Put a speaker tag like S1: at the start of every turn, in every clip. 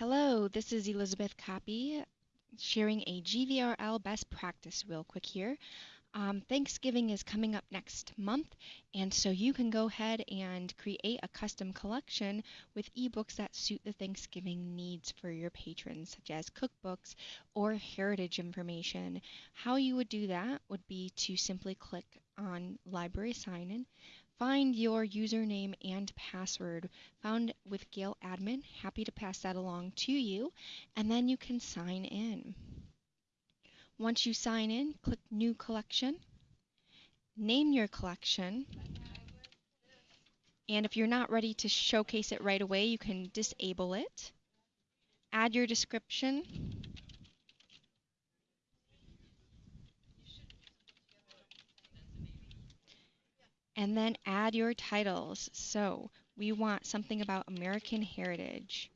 S1: Hello, this is Elizabeth Copy sharing a GVRL best practice real quick here. Um, Thanksgiving is coming up next month, and so you can go ahead and create a custom collection with ebooks that suit the Thanksgiving needs for your patrons, such as cookbooks or heritage information. How you would do that would be to simply click on Library Sign In, find your username and password found with Gale Admin. Happy to pass that along to you, and then you can sign in. Once you sign in, click New Collection, name your collection, and if you're not ready to showcase it right away, you can disable it. Add your description. And then add your titles. So we want something about American heritage.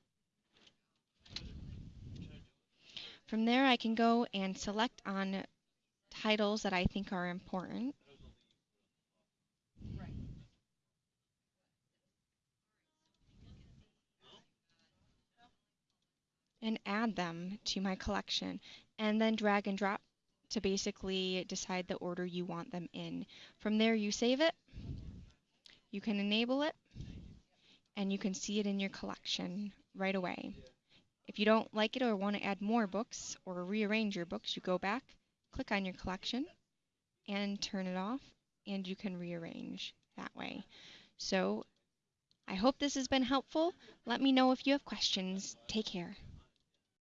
S1: From there, I can go and select on titles that I think are important. and add them to my collection and then drag and drop to basically decide the order you want them in. From there you save it, you can enable it, and you can see it in your collection right away. If you don't like it or want to add more books or rearrange your books, you go back, click on your collection, and turn it off, and you can rearrange that way. So I hope this has been helpful. Let me know if you have questions. Take care.